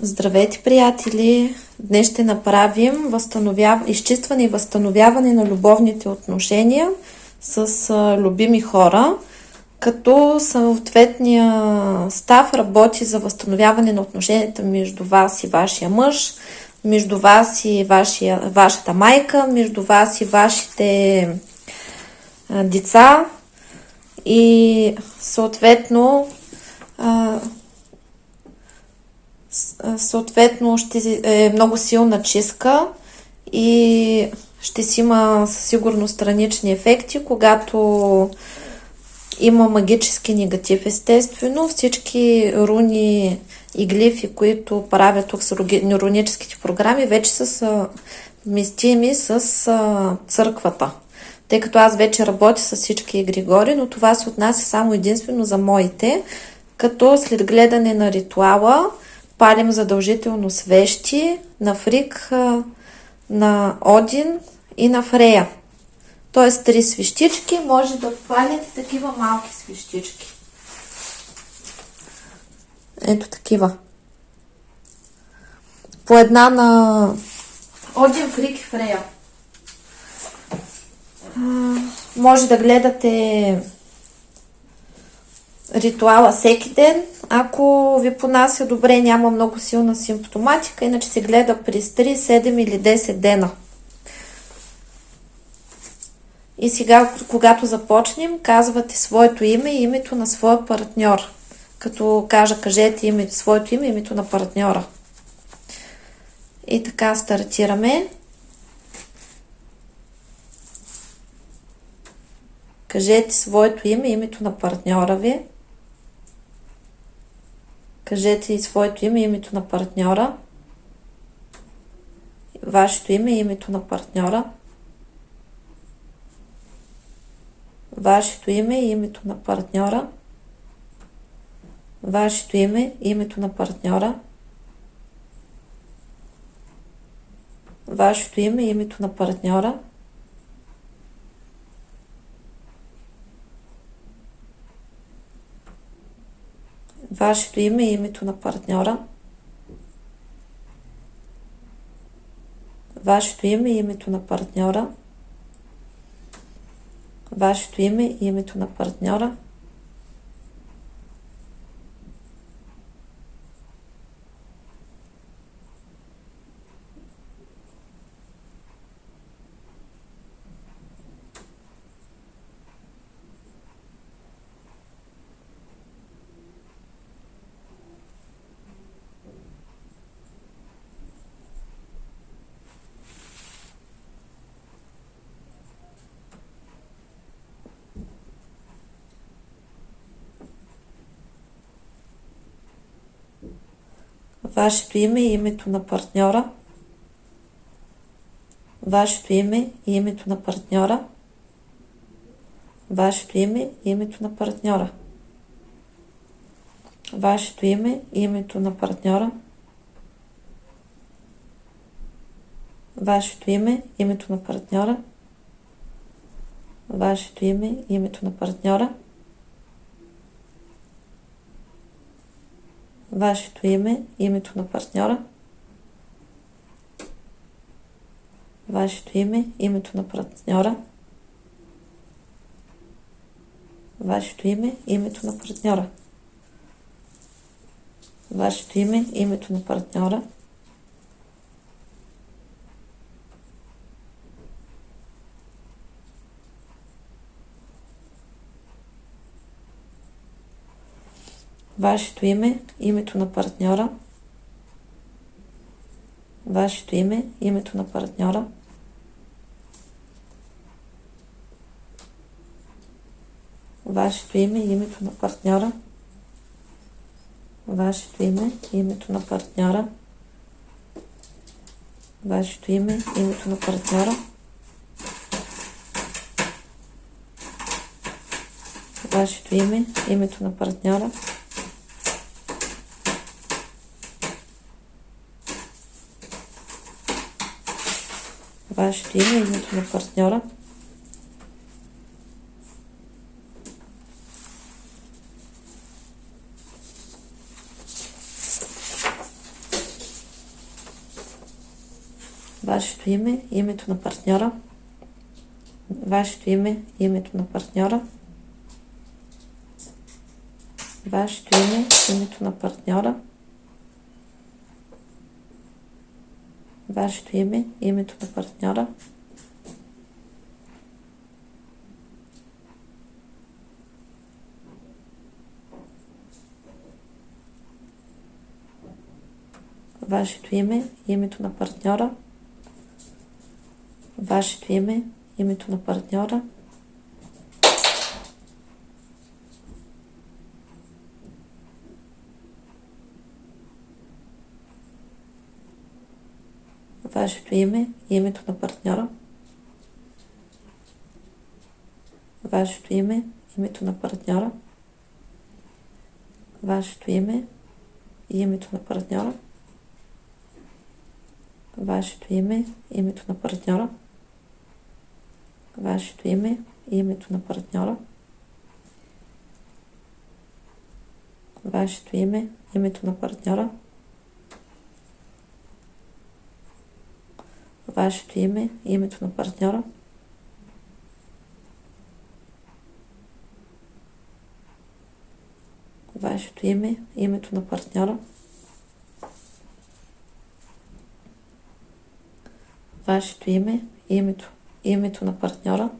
Здравейте, приятели! Днес ще направим възстановяв... изчистване и възстановяване на любовните отношения с а, любими хора, като съответния став работи за възстановяване на отношенията между вас и вашия мъж, между вас и вашия, вашата майка, между вас и вашите а, деца и съответно а, съответно ще е много силна чистка и ще си има със сигурност странични ефекти, когато има магически негатив, естествено. Всички руни и глифи, които правят тук с руническите програми, вече са съвместими с църквата. Тъй като аз вече работя с всички егригори, но това се отнася само единствено за моите, като след гледане на ритуала палим задължително свещи на Фрик, на Один и на Фрея. Тоест три свещички, може да палите такива малки свещички. Ето такива. По една на Один, Фрик и Фрея. Може да гледате ритуала всеки ден, ако ви понася добре, няма много силна симптоматика, иначе се гледа през 3, 7 или 10 дена. И сега, когато започнем, казвате своето име и името на своя партньор. Като кажа, кажете име, своето име и името на партньора. И така стартираме. Кажете своето име и името на партньора ви. Кажете и своето име, името на партньора. Вашето име и името на партньора. Вашето име и името на партньора. Вашето име и името на партньора. Вашето име и името на партньора. Вашето име и името на партньора, вашето име и името на партньора, вашето име и името на партньора, вашето име и името на партньора, вашето име и името на партньора, вашето име и името на партньора, вашето име и името на партньора, вашето име, името на партньора, вашето име, името на партньора, вашето име, името на партньора, вашето име, името на партньора, вашето име, името на партньора, вашето име, името на партньора, вашето име, името на партньора, вашето име, името на партньора, вашето име, името на партньора, вашето име, името на партньора, вашето име, името на партньора, вашето име, името на партньора, вашето име, името на партньора. Вашето име, името на партньора. Вашето име, името на партньора. Вашето име, името на партньора. Вашето име, името на партньора, вашето име, името на партньора, вашето име, името на партньора, име, името на партньора, вашето име, името на партньора, вашето име и името на партньора. Вашето име, името на партньора, вашето име и името на партньора, вашето име, името на партньора, вашето име, името на партньора, вашето име, името на партньора, вашето име, името, името на партньора,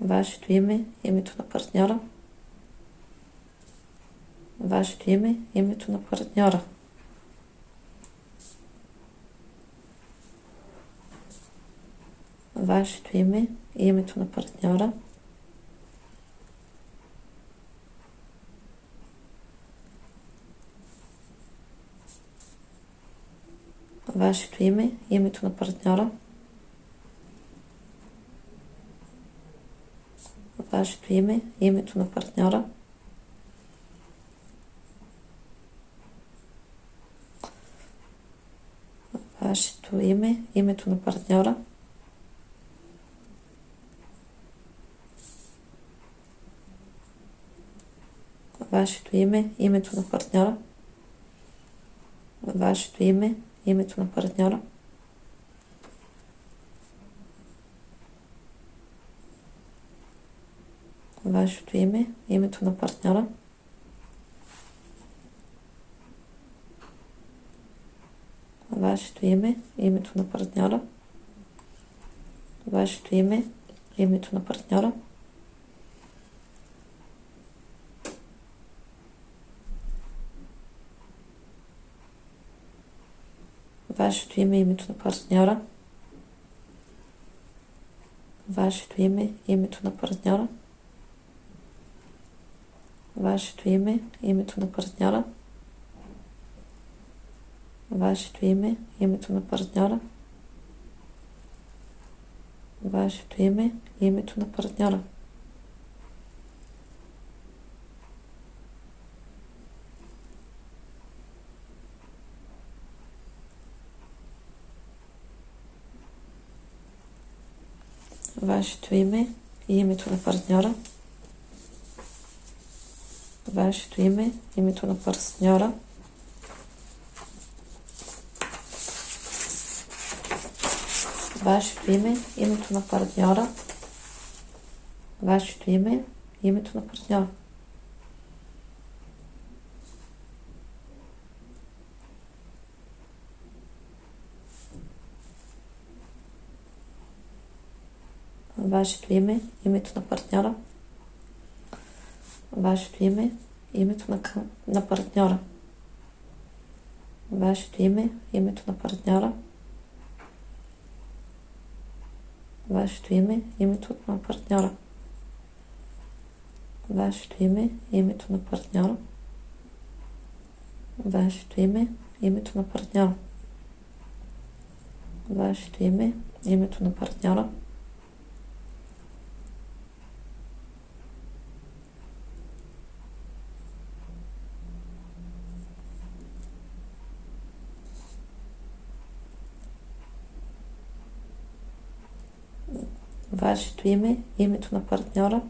вашето име, името на партньора, вашето име, името на партньора. Вашето име, името на партньора, вашето име, името на партньора, вашето име, името на партньора, вашето име, името на партньора, вашето име, името на партньора, вашето име, името на партньора. Вашето име, името на партньора. Вашето име, името на партньора. Вашето име, името на партньора. Вашето име, името на партньора, вашето име, името на партньора, вашето име, името на партньора, вашето име, името на партньора, вашето име, името на партньора. Вашето име и името на партньора, вашето име, името на партньора, вашето име, името на партньора, вашето име, името на партньора. Вашето име, името на партньора, вашето име, името на, на партньора, вашето име, името на партньора, вашето име, името на партньора, вашето име, името на партньора, вашето име, името на партньора, вашето име, името на партньора, вашето име, името на партньора,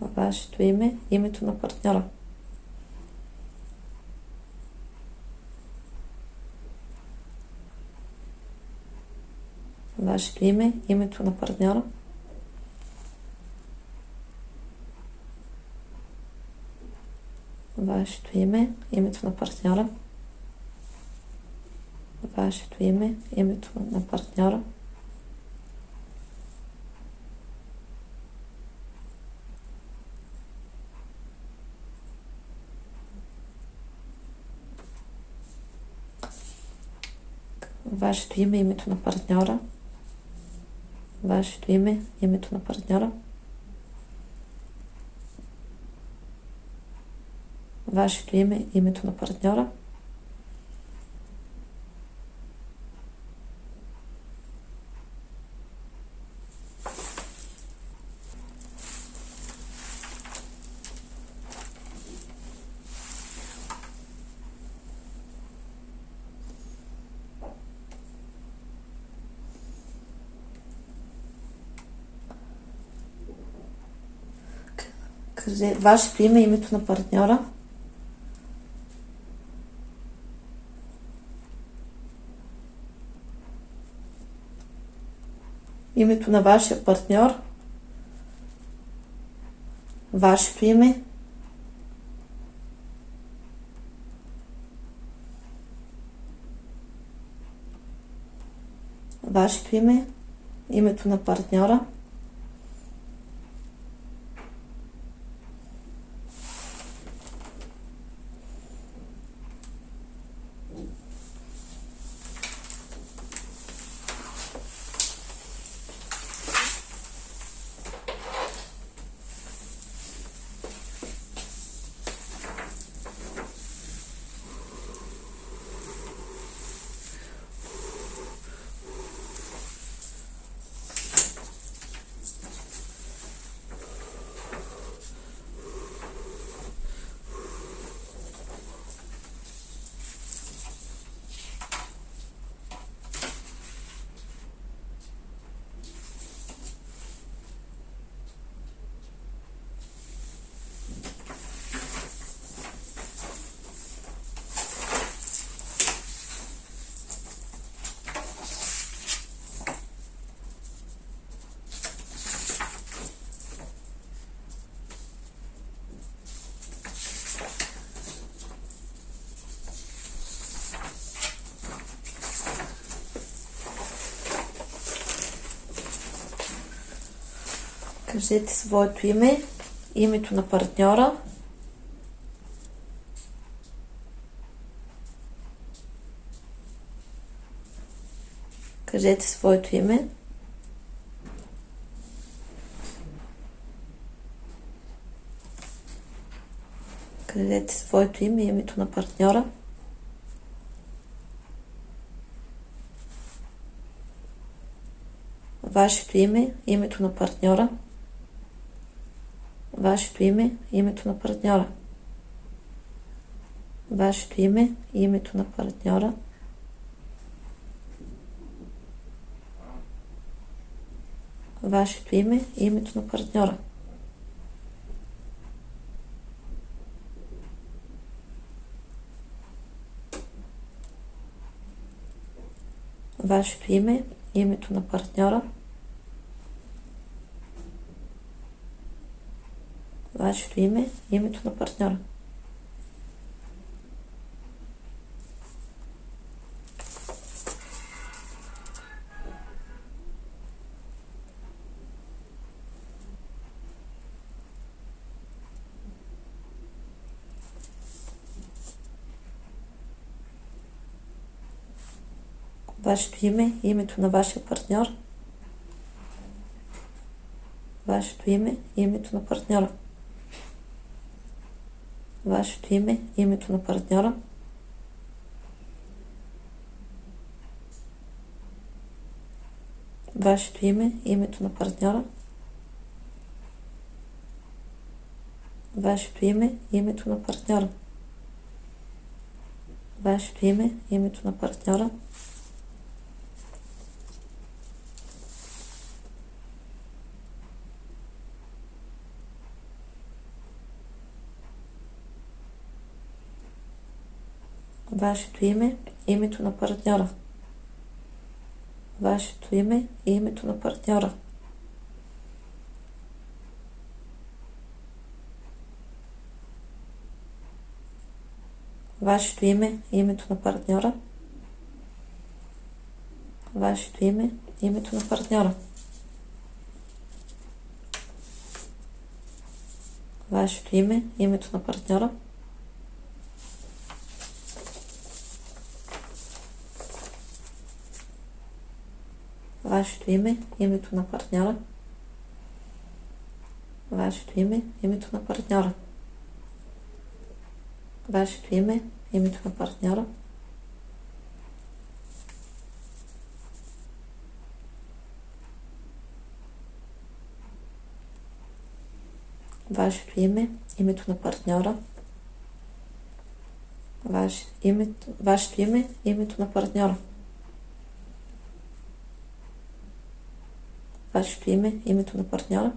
вашето име, името на партньора. Вашето име, името на партньора. Вашето име, името на партньора. Вашето име, името на партньора. Вашето име, името на партньора. Вашето име, името на партньора. Вашето име, името на партньора. Кажете вашето име, името на партньора. Името на вашия партньор. Вашето име. Вашето име. Името на партньора. Кажете своето име, името на партньора. Кажете своето име. Кажете своето име, името на партньора. Вашето име, името на партньора вашето име и името на партньора. Вашето име и името на партньора. Вашето име и името на партньора. Вашето име и името на партньора. Вашето име и името на партньора. вашето име името на вашия партньор, вашето име и името на партньора вашето име, името на партньора. Вашето име, името на партньора. Вашето име, името на партньора. Вашето име, името на партньора. Вашето име, името на партньора. вашето име и името на партньора. Вашето име и името на партньора. Вашето име и името на партньора. Вашето име и името на партньора. Вашето име, името на партньора. Вашето име, името на партньора. Вашето име, името на партньора. Вашето име, името на партньора. Ваше, името, вашето име, името на партньора. Вашето име, името на партньора.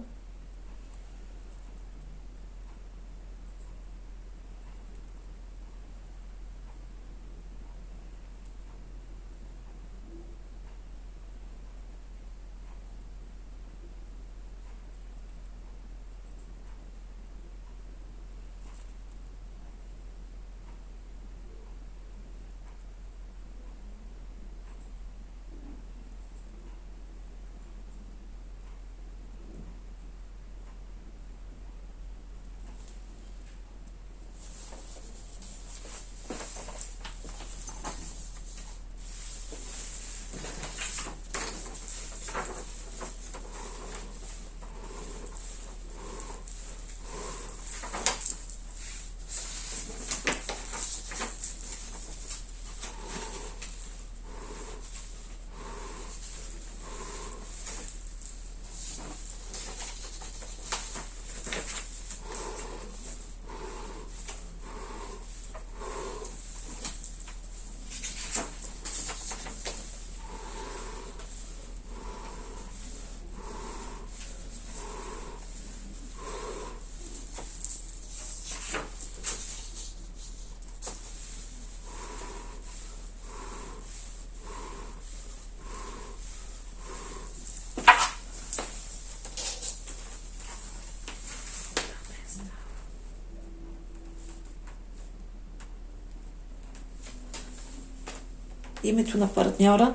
Името на партньора,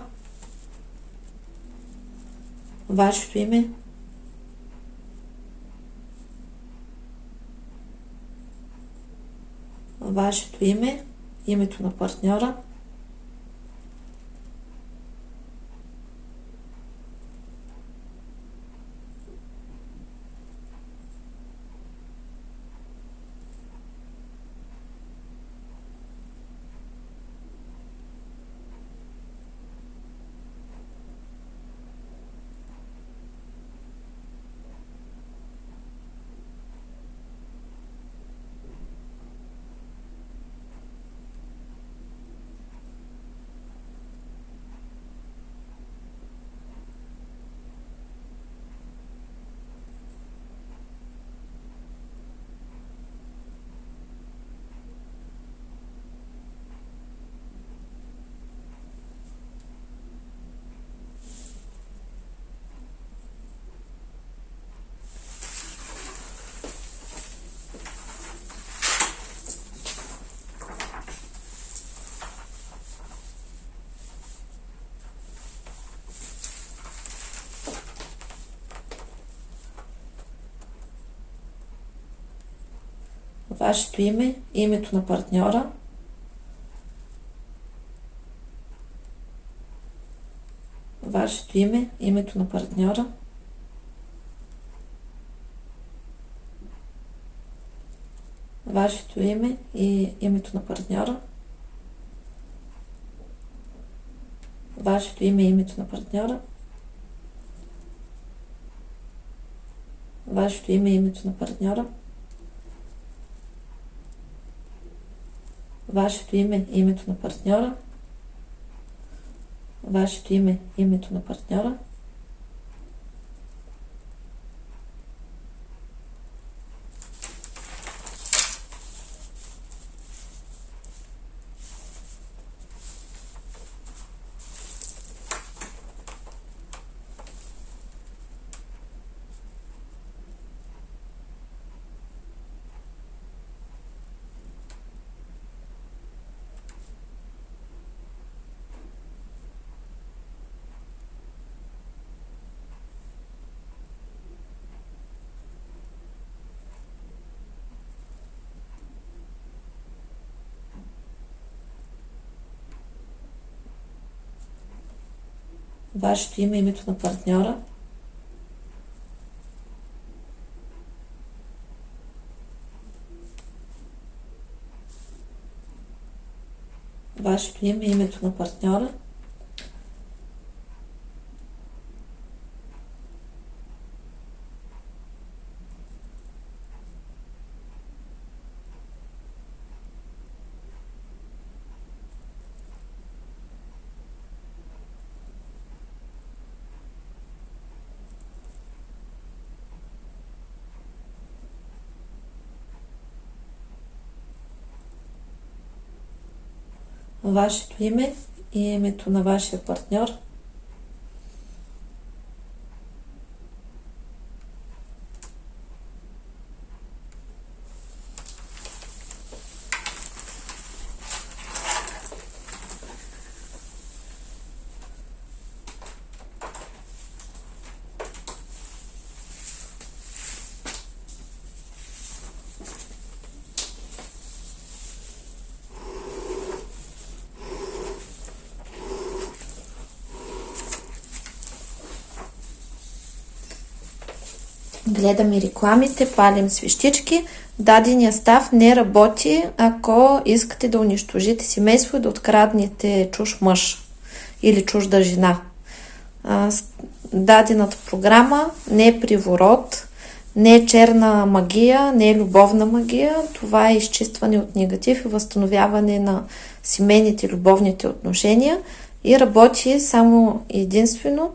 вашето име, вашето име, името на партньора, вашето име, името на партньора, вашето име, името на партньора, вашето име и името на партньора, вашето име и името на партньора, вашето име и името на партньора, вашето име, името на партньора, вашето име, името на партньора, вашето име, името на партньора. Вашето име, името на партньора. Вашето име и името на вашия партньор. Гледаме рекламите, палим свещички. Дадения став не работи, ако искате да унищожите семейство и да откраднете чуж мъж или чужда жена. Дадената програма не е приворот, не е черна магия, не е любовна магия. Това е изчистване от негатив и възстановяване на семейните любовните отношения и работи само единствено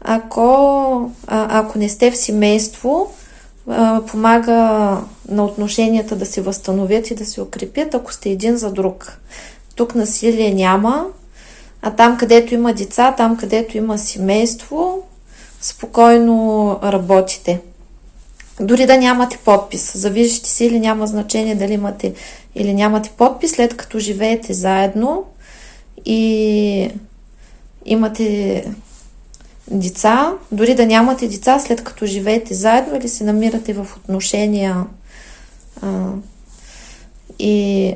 ако, а, ако не сте в семейство, а, помага на отношенията да се възстановят и да се укрепят, ако сте един за друг. Тук насилие няма, а там, където има деца, там, където има семейство, спокойно работите. Дори да нямате подпис. За виждате сили няма значение дали имате или нямате подпис, след като живеете заедно и имате деца, дори да нямате деца, след като живеете заедно или се намирате в отношения а, и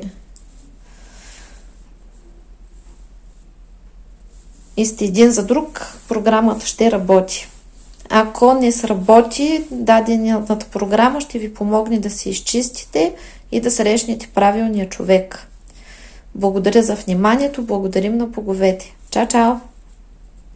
и сте един за друг, програмата ще работи. Ако не сработи, дадената програма ще ви помогне да се изчистите и да срещнете правилния човек. Благодаря за вниманието, благодарим на боговете. Чао, чао!